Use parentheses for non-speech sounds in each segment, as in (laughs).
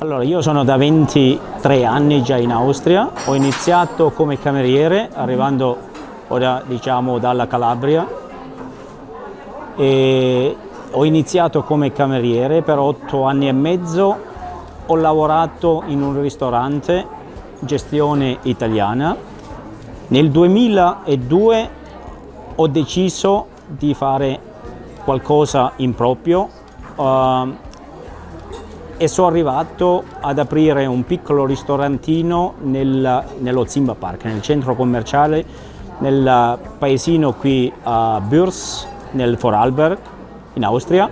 Allora, io sono da 23 anni già in Austria, ho iniziato come cameriere arrivando ora diciamo dalla Calabria. E ho iniziato come cameriere per 8 anni e mezzo, ho lavorato in un ristorante, gestione italiana. Nel 2002 ho deciso di fare qualcosa in proprio. Uh, e sono arrivato ad aprire un piccolo ristorantino nel, nello Zimba Park, nel centro commerciale, nel paesino qui a Bürs, nel Vorarlberg, in Austria.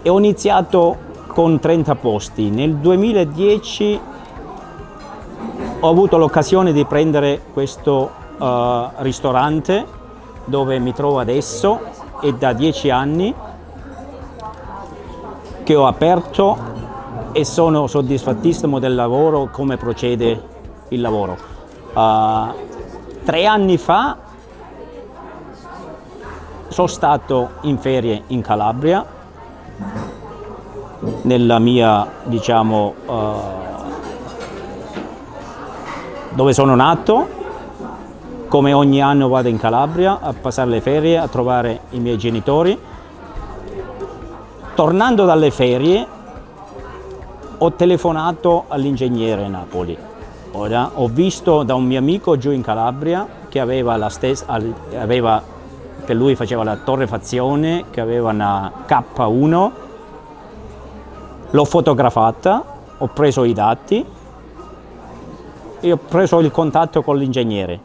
E ho iniziato con 30 posti. Nel 2010 ho avuto l'occasione di prendere questo uh, ristorante dove mi trovo adesso e da 10 anni che ho aperto e sono soddisfattissimo del lavoro, come procede il lavoro. Uh, tre anni fa sono stato in ferie in Calabria, nella mia, diciamo, uh, dove sono nato, come ogni anno vado in Calabria a passare le ferie, a trovare i miei genitori Tornando dalle ferie ho telefonato all'ingegnere Napoli. Ora, ho visto da un mio amico giù in Calabria che aveva la stessa, aveva, che lui faceva la torrefazione, che aveva una K1, l'ho fotografata, ho preso i dati e ho preso il contatto con l'ingegnere.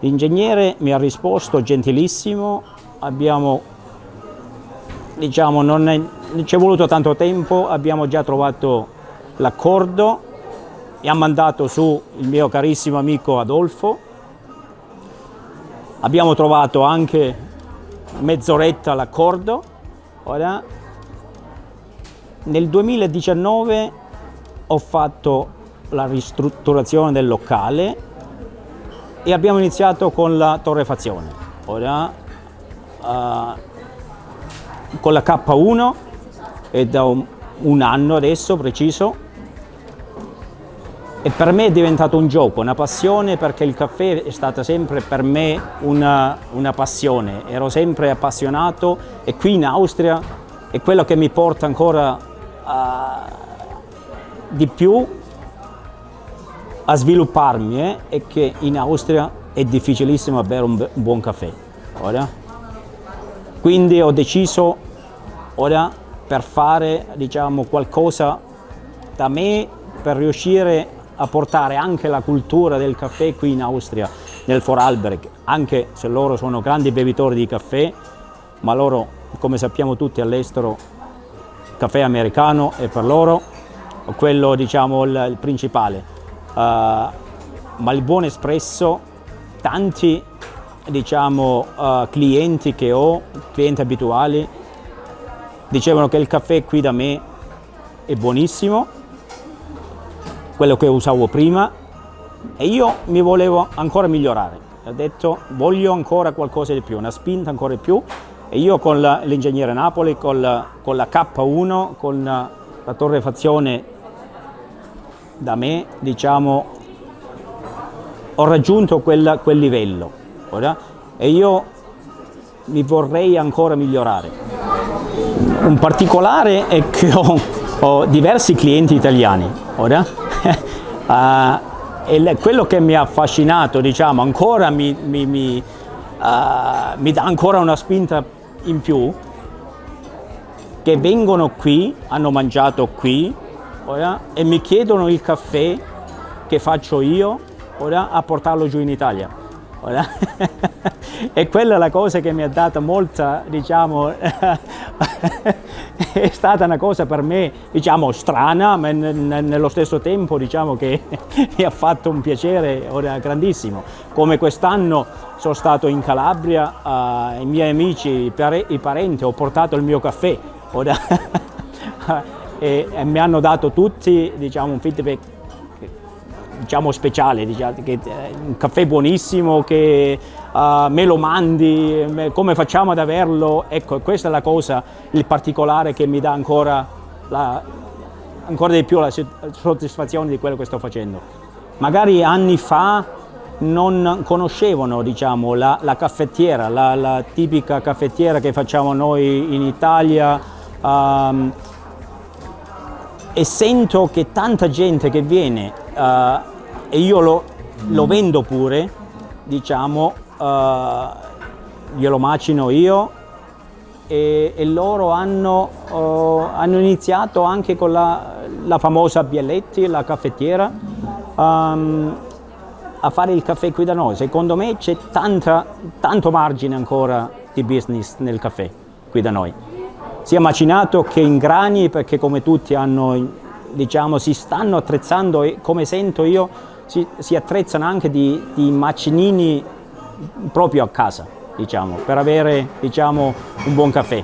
L'ingegnere mi ha risposto gentilissimo, abbiamo diciamo, non, ci è voluto tanto tempo, abbiamo già trovato l'accordo e ha mandato su il mio carissimo amico Adolfo. Abbiamo trovato anche mezz'oretta l'accordo. Ora, nel 2019 ho fatto la ristrutturazione del locale e abbiamo iniziato con la torrefazione. Ora, uh, con la K1 è da un, anno adesso preciso e per me è diventato un gioco, una passione perché il caffè è stata sempre per me una, una passione, ero sempre appassionato e qui in Austria è quello che mi porta ancora a, di più a svilupparmi eh, è che in Austria è difficilissimo bere un buon caffè. Ora? Quindi ho deciso ora per fare diciamo, qualcosa da me per riuscire a portare anche la cultura del caffè qui in Austria, nel Vorarlberg, anche se loro sono grandi bevitori di caffè, ma loro, come sappiamo tutti all'estero, caffè americano è per loro quello diciamo il, il principale. Uh, ma il buon espresso, tanti diciamo, uh, clienti che ho, clienti abituali, dicevano che il caffè qui da me è buonissimo, quello che usavo prima, e io mi volevo ancora migliorare. Ho detto voglio ancora qualcosa di più, una spinta ancora di più, e io con l'ingegnere Napoli, con la, con la K1, con la, la torrefazione da me, diciamo, ho raggiunto quel, quel livello ora, e io mi vorrei ancora migliorare. Un particolare è che ho, ho diversi clienti italiani, ora, uh, (laughs) e quello che mi ha affascinato, diciamo, ancora mi, mi, mi, uh, mi dà ancora una spinta in più, che vengono qui, hanno mangiato qui, ora, e mi chiedono il caffè che faccio io, ora, a portarlo giù in Italia. (laughs) e quella è la cosa che mi ha dato molta, diciamo, (laughs) è stata una cosa per me, diciamo, strana, ma nello stesso tempo, diciamo, che (laughs) mi ha fatto un piacere grandissimo. Come quest'anno sono stato in Calabria, ai uh, miei amici, i, i, parenti, ho portato il mio caffè, ora, (laughs) e, e mi hanno dato tutti, diciamo, un feedback diciamo speciale, diciamo, che, eh, un caffè buonissimo che uh, me lo mandi, me, come facciamo ad averlo, ecco questa è la cosa, il particolare che mi dà ancora la, ancora di più la soddisfazione di quello che sto facendo. Magari anni fa non conoscevano diciamo, la, la caffettiera, la, la, tipica caffettiera che facciamo noi in Italia um, e sento che tanta gente che viene uh, e io lo, lo, vendo pure, diciamo, uh, glielo macino io e, e loro hanno, uh, hanno, iniziato anche con la, la famosa Bialetti, la caffettiera, um, a fare il caffè qui da noi. Secondo me c'è tanto margine ancora di business nel caffè qui da noi, sia macinato che in grani perché come tutti hanno, diciamo, si stanno attrezzando e come sento io si, si attrezzano anche di, di macinini proprio a casa diciamo, per avere diciamo, un buon caffè.